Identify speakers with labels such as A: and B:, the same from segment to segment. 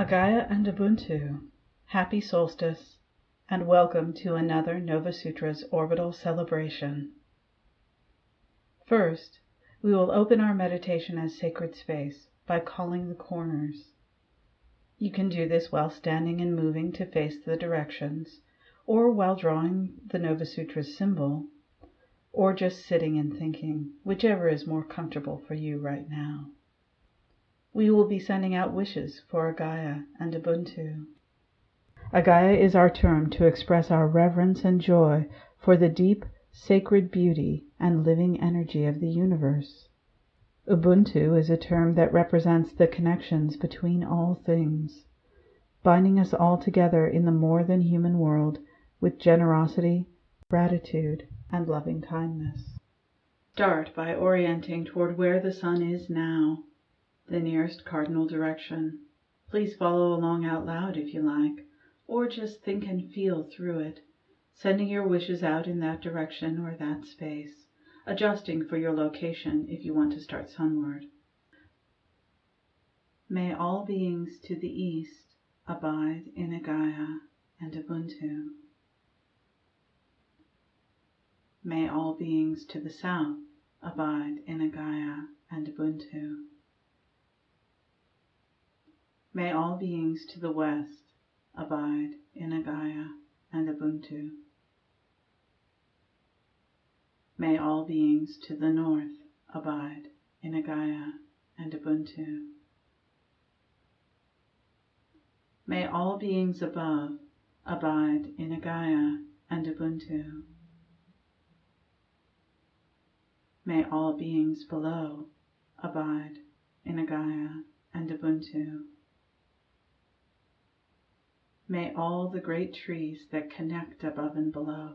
A: Agaya and Ubuntu, happy solstice, and welcome to another Nova Sutra's orbital celebration. First, we will open our meditation as sacred space by calling the corners. You can do this while standing and moving to face the directions, or while drawing the Nova Sutra's symbol, or just sitting and thinking, whichever is more comfortable for you right now. We will be sending out wishes for Agaya and Ubuntu. Agaya is our term to express our reverence and joy for the deep, sacred beauty and living energy of the universe. Ubuntu is a term that represents the connections between all things, binding us all together in the more than human world with generosity, gratitude, and loving kindness. Start by orienting toward where the sun is now, the nearest cardinal direction. Please follow along out loud if you like, or just think and feel through it, sending your wishes out in that direction or that space, adjusting for your location if you want to start sunward. May all beings to the east abide in Agaya and Ubuntu. May all beings to the south abide in Agaya and Ubuntu. May all beings to the west abide in Agaya and Ubuntu. May all beings to the north abide in Agaya and Ubuntu. May all beings above abide in Agaya and Ubuntu. May all beings below abide in Agaya and Ubuntu. May all the great trees that connect above and below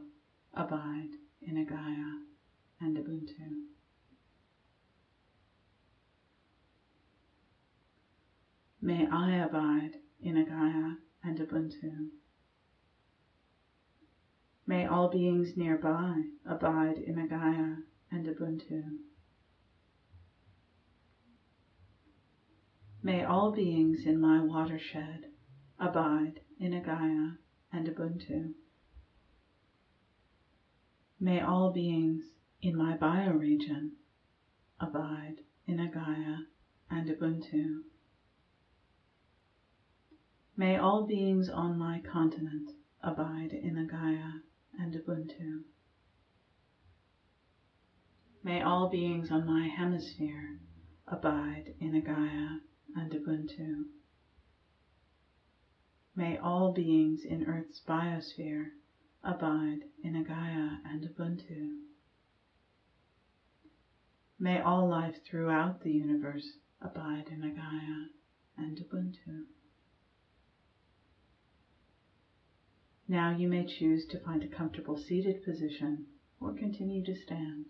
A: abide in Agaya and Ubuntu. May I abide in Agaya and Ubuntu. May all beings nearby abide in Agaya and Ubuntu. May all beings in my watershed abide in Agaya and Ubuntu. May all beings in my bioregion abide in Agaya and Ubuntu. May all beings on my continent abide in Agaya and Ubuntu. May all beings on my hemisphere abide in Agaya and Ubuntu. May all beings in Earth's biosphere abide in Agaya and Ubuntu. May all life throughout the universe abide in Agaya and Ubuntu. Now you may choose to find a comfortable seated position or continue to stand.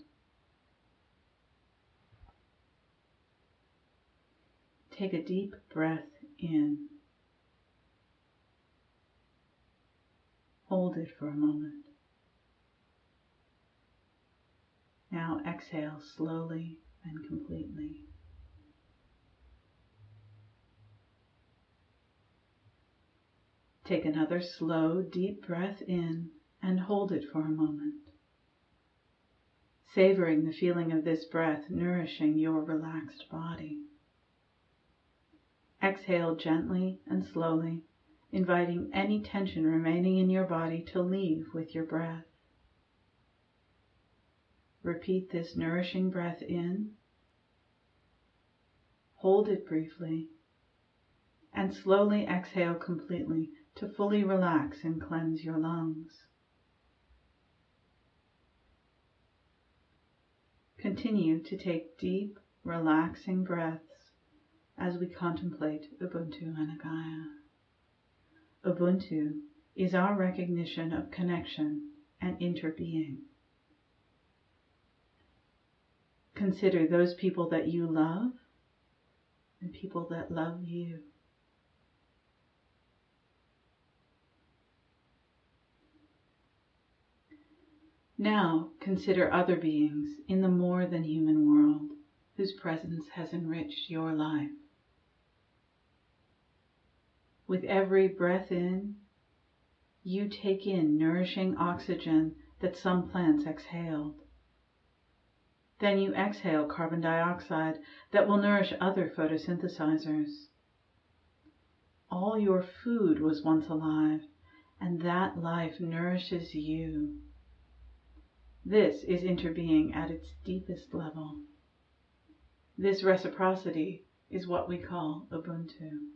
A: Take a deep breath in. Hold it for a moment. Now exhale slowly and completely. Take another slow, deep breath in and hold it for a moment. Savoring the feeling of this breath nourishing your relaxed body. Exhale gently and slowly, inviting any tension remaining in your body to leave with your breath. Repeat this nourishing breath in. Hold it briefly and slowly exhale completely to fully relax and cleanse your lungs. Continue to take deep, relaxing breaths as we contemplate Ubuntu Anagaya. Ubuntu is our recognition of connection and interbeing. Consider those people that you love and people that love you. Now consider other beings in the more than human world whose presence has enriched your life. With every breath in, you take in nourishing oxygen that some plants exhaled. Then you exhale carbon dioxide that will nourish other photosynthesizers. All your food was once alive, and that life nourishes you. This is interbeing at its deepest level. This reciprocity is what we call Ubuntu.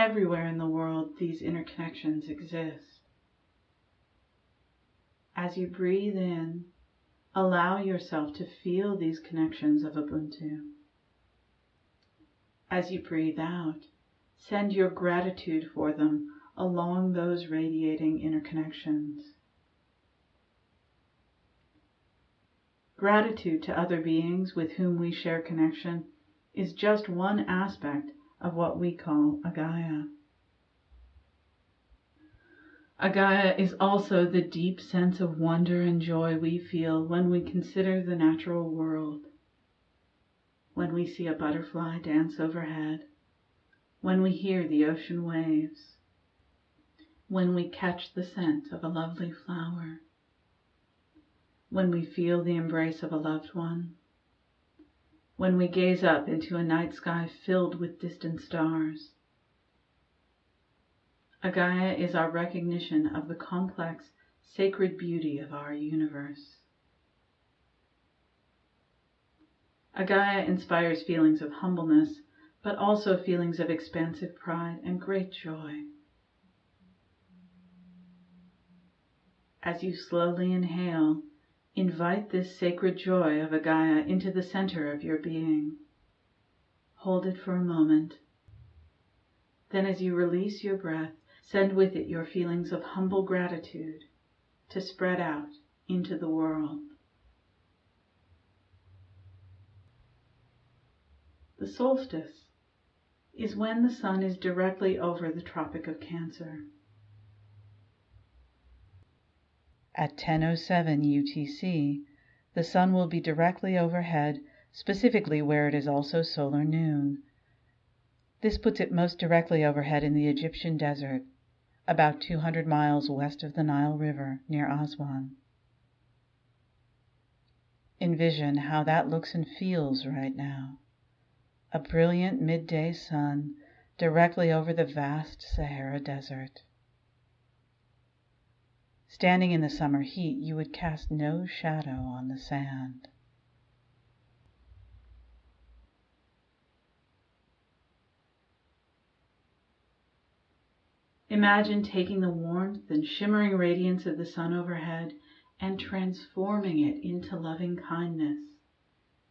A: Everywhere in the world, these interconnections exist. As you breathe in, allow yourself to feel these connections of Ubuntu. As you breathe out, send your gratitude for them along those radiating interconnections. Gratitude to other beings with whom we share connection is just one aspect of what we call Agaya. Agaya is also the deep sense of wonder and joy we feel when we consider the natural world. When we see a butterfly dance overhead, when we hear the ocean waves, when we catch the scent of a lovely flower, when we feel the embrace of a loved one, when we gaze up into a night sky filled with distant stars. Agaya is our recognition of the complex, sacred beauty of our universe. Agaya inspires feelings of humbleness, but also feelings of expansive pride and great joy. As you slowly inhale, invite this sacred joy of Agaya into the center of your being. Hold it for a moment. Then, as you release your breath, send with it your feelings of humble gratitude to spread out into the world. The solstice is when the sun is directly over the Tropic of Cancer. At 10:07 UTC, the sun will be directly overhead, specifically where it is also solar noon. This puts it most directly overhead in the Egyptian desert, about 200 miles west of the Nile River, near Aswan. Envision how that looks and feels right now. A brilliant midday sun directly over the vast Sahara Desert. Standing in the summer heat, you would cast no shadow on the sand. Imagine taking the warmth and shimmering radiance of the sun overhead and transforming it into loving kindness,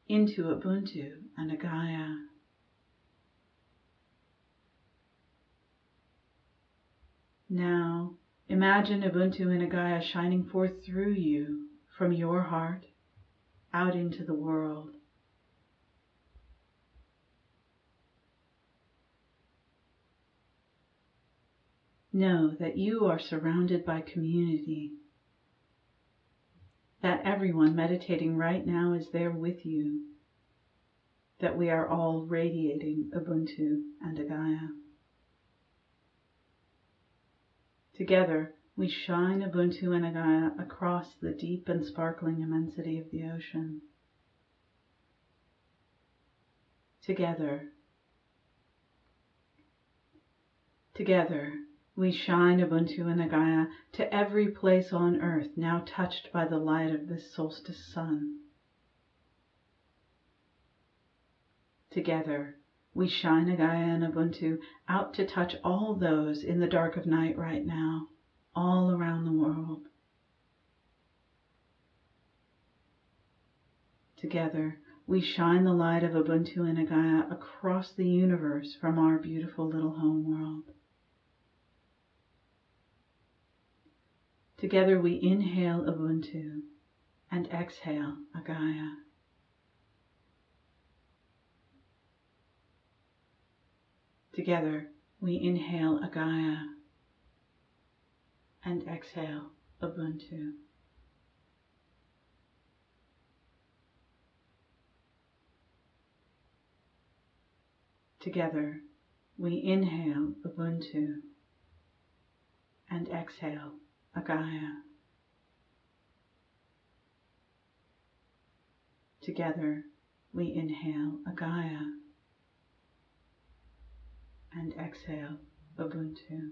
A: into Ubuntu and Agaya. Now, Imagine Ubuntu and Agaya shining forth through you from your heart out into the world. Know that you are surrounded by community, that everyone meditating right now is there with you, that we are all radiating Ubuntu and Agaya. Together, we shine Ubuntu and Agaya across the deep and sparkling immensity of the ocean. Together, together, we shine Ubuntu and Agaya to every place on earth now touched by the light of this solstice sun. Together, we shine Agaya and Ubuntu out to touch all those in the dark of night right now, all around the world. Together, we shine the light of Ubuntu and Agaya across the universe from our beautiful little home world. Together we inhale Ubuntu and exhale Agaya. Together, we inhale Agaya and exhale Ubuntu. Together, we inhale Ubuntu and exhale Agaya. Together, we inhale Agaya and exhale Ubuntu.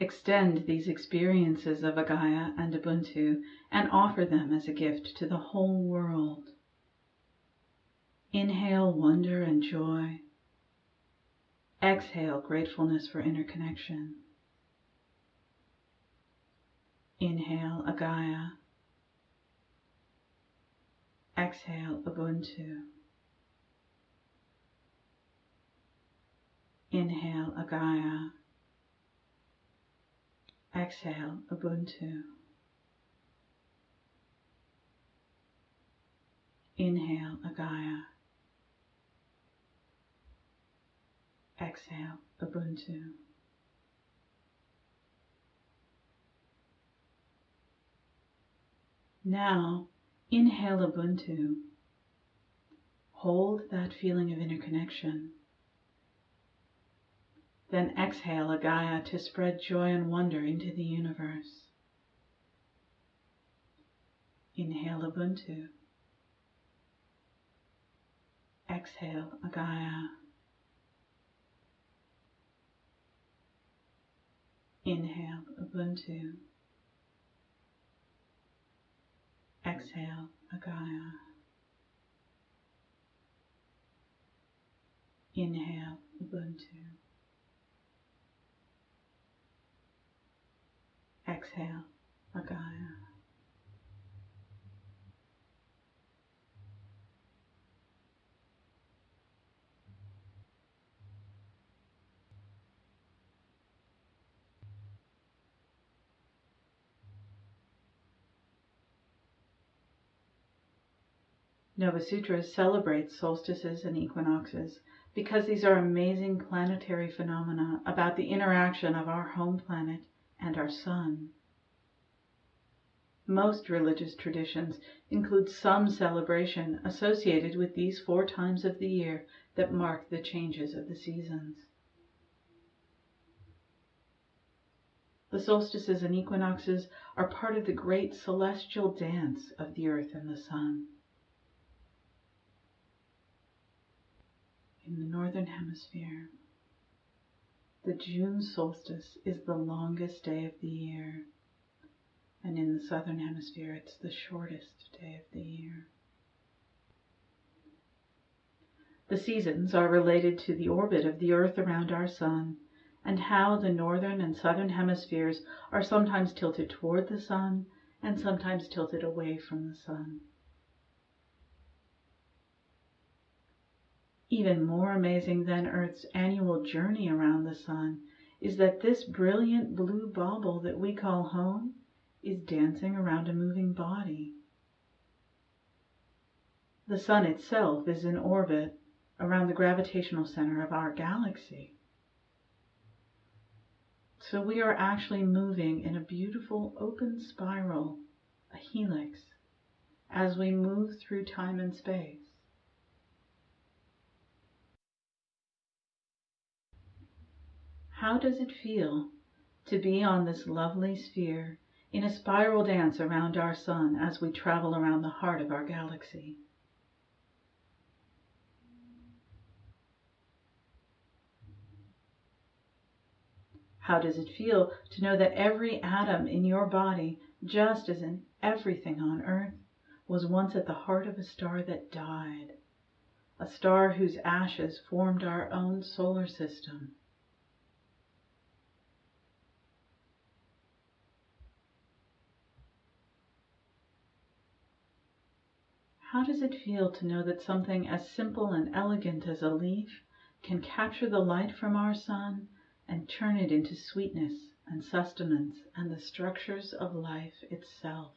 A: Extend these experiences of Agaya and Ubuntu and offer them as a gift to the whole world. Inhale wonder and joy. Exhale gratefulness for interconnection. Inhale Agaya. Exhale Ubuntu. Inhale Agaya. Exhale Ubuntu. Inhale Agaya. Exhale Ubuntu. Now, inhale Ubuntu. Hold that feeling of interconnection. Then exhale Agaya to spread joy and wonder into the universe. Inhale Ubuntu. Exhale Agaya. Inhale Ubuntu. Exhale Agaya. Inhale Ubuntu. Exhale Agaya. Nova Sutras celebrates solstices and equinoxes because these are amazing planetary phenomena about the interaction of our home planet and our sun. Most religious traditions include some celebration associated with these four times of the year that mark the changes of the seasons. The solstices and equinoxes are part of the great celestial dance of the earth and the sun. In the northern hemisphere, the June solstice is the longest day of the year, and in the southern hemisphere, it's the shortest day of the year. The seasons are related to the orbit of the earth around our sun and how the northern and southern hemispheres are sometimes tilted toward the sun and sometimes tilted away from the sun. Even more amazing than Earth's annual journey around the sun is that this brilliant blue bauble that we call home is dancing around a moving body. The sun itself is in orbit around the gravitational center of our galaxy. So we are actually moving in a beautiful open spiral, a helix, as we move through time and space. How does it feel to be on this lovely sphere in a spiral dance around our sun as we travel around the heart of our galaxy? How does it feel to know that every atom in your body, just as in everything on Earth, was once at the heart of a star that died, a star whose ashes formed our own solar system? How does it feel to know that something as simple and elegant as a leaf can capture the light from our sun and turn it into sweetness and sustenance and the structures of life itself?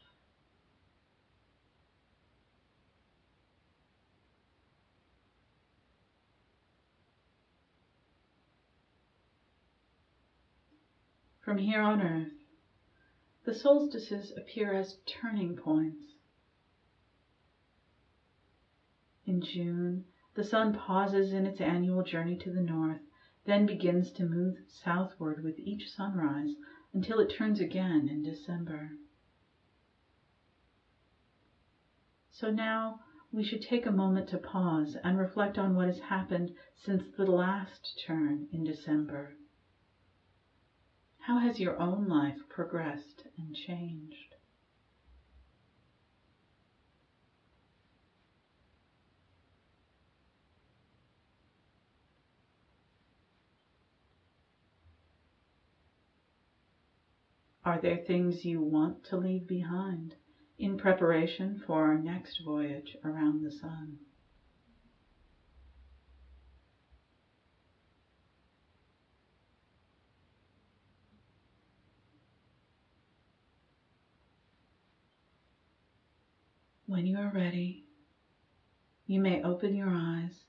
A: From here on earth, the solstices appear as turning points In June, the sun pauses in its annual journey to the north, then begins to move southward with each sunrise until it turns again in December. So now we should take a moment to pause and reflect on what has happened since the last turn in December. How has your own life progressed and changed? Are there things you want to leave behind in preparation for our next voyage around the sun? When you are ready, you may open your eyes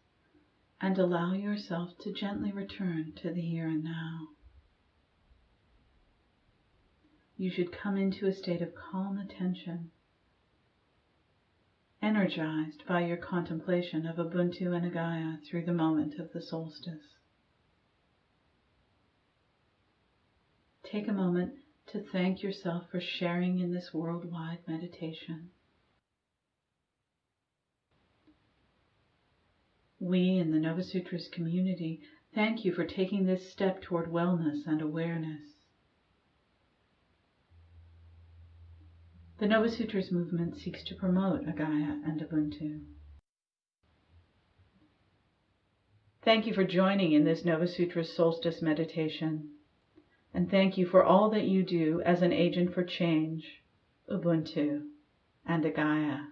A: and allow yourself to gently return to the here and now you should come into a state of calm attention, energized by your contemplation of Ubuntu and Agaya through the moment of the solstice. Take a moment to thank yourself for sharing in this worldwide meditation. We in the Nova Sutras community thank you for taking this step toward wellness and awareness. The Nova Sutras movement seeks to promote Agaya and Ubuntu. Thank you for joining in this Nova Sutras solstice meditation. And thank you for all that you do as an agent for change, Ubuntu, and Agaya.